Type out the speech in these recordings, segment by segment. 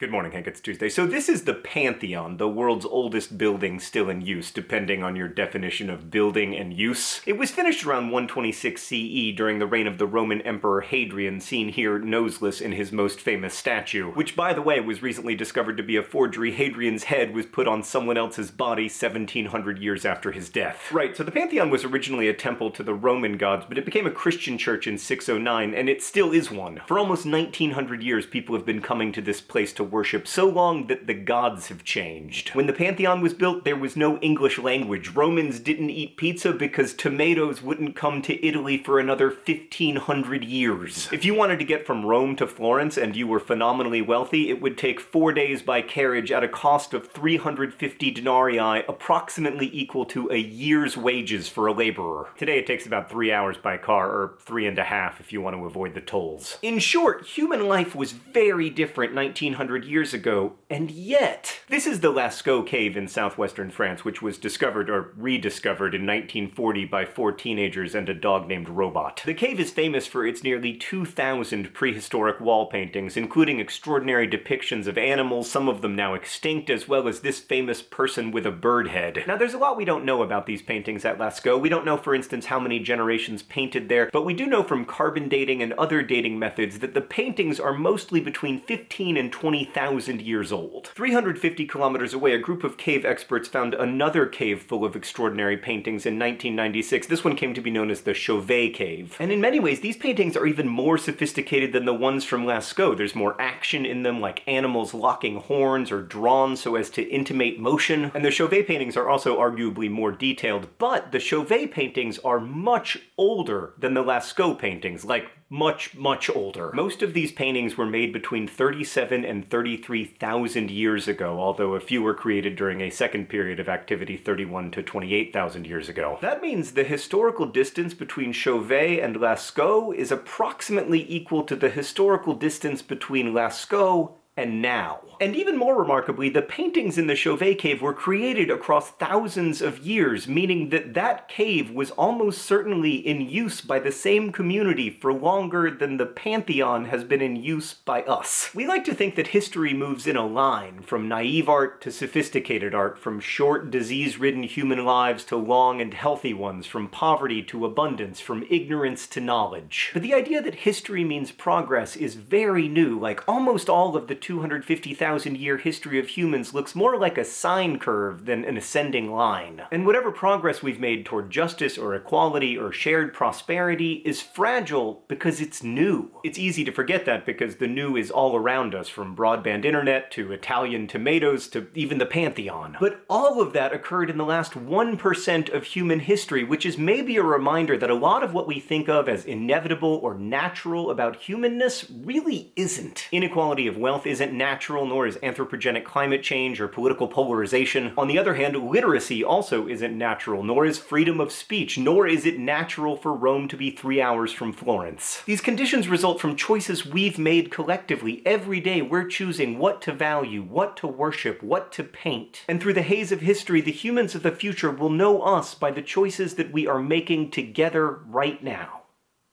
Good morning, Hank. It's Tuesday. So this is the Pantheon, the world's oldest building still in use, depending on your definition of building and use. It was finished around 126 CE during the reign of the Roman Emperor Hadrian, seen here noseless in his most famous statue, which by the way was recently discovered to be a forgery. Hadrian's head was put on someone else's body 1700 years after his death. Right, so the Pantheon was originally a temple to the Roman gods, but it became a Christian church in 609, and it still is one. For almost 1900 years, people have been coming to this place to worship so long that the gods have changed. When the Pantheon was built, there was no English language. Romans didn't eat pizza because tomatoes wouldn't come to Italy for another 1500 years. If you wanted to get from Rome to Florence and you were phenomenally wealthy, it would take four days by carriage at a cost of 350 denarii, approximately equal to a year's wages for a laborer. Today it takes about three hours by car, or three and a half if you want to avoid the tolls. In short, human life was very different 1900 years ago, and yet... This is the Lascaux cave in southwestern France, which was discovered or rediscovered in 1940 by four teenagers and a dog named Robot. The cave is famous for its nearly 2,000 prehistoric wall paintings, including extraordinary depictions of animals, some of them now extinct, as well as this famous person with a bird head. Now there's a lot we don't know about these paintings at Lascaux. We don't know, for instance, how many generations painted there, but we do know from carbon dating and other dating methods that the paintings are mostly between 15 and 20 thousand years old. 350 kilometers away, a group of cave experts found another cave full of extraordinary paintings in 1996. This one came to be known as the Chauvet Cave. And in many ways, these paintings are even more sophisticated than the ones from Lascaux. There's more action in them, like animals locking horns or drawn so as to intimate motion. And the Chauvet paintings are also arguably more detailed, but the Chauvet paintings are much older than the Lascaux paintings, like much, much older. Most of these paintings were made between 37 and 33,000 years ago, although a few were created during a second period of activity 31 to 28,000 years ago. That means the historical distance between Chauvet and Lascaux is approximately equal to the historical distance between Lascaux and now. And even more remarkably, the paintings in the Chauvet cave were created across thousands of years, meaning that that cave was almost certainly in use by the same community for longer than the Pantheon has been in use by us. We like to think that history moves in a line, from naive art to sophisticated art, from short, disease-ridden human lives to long and healthy ones, from poverty to abundance, from ignorance to knowledge. But the idea that history means progress is very new, like almost all of the 250,000 year history of humans looks more like a sine curve than an ascending line. And whatever progress we've made toward justice or equality or shared prosperity is fragile because it's new. It's easy to forget that because the new is all around us, from broadband internet to Italian tomatoes to even the Pantheon. But all of that occurred in the last 1% of human history, which is maybe a reminder that a lot of what we think of as inevitable or natural about humanness really isn't. Inequality of wealth isn't natural, nor is anthropogenic climate change or political polarization. On the other hand, literacy also isn't natural, nor is freedom of speech, nor is it natural for Rome to be three hours from Florence. These conditions result from choices we've made collectively. Every day we're choosing what to value, what to worship, what to paint. And through the haze of history, the humans of the future will know us by the choices that we are making together right now.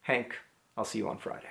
Hank, I'll see you on Friday.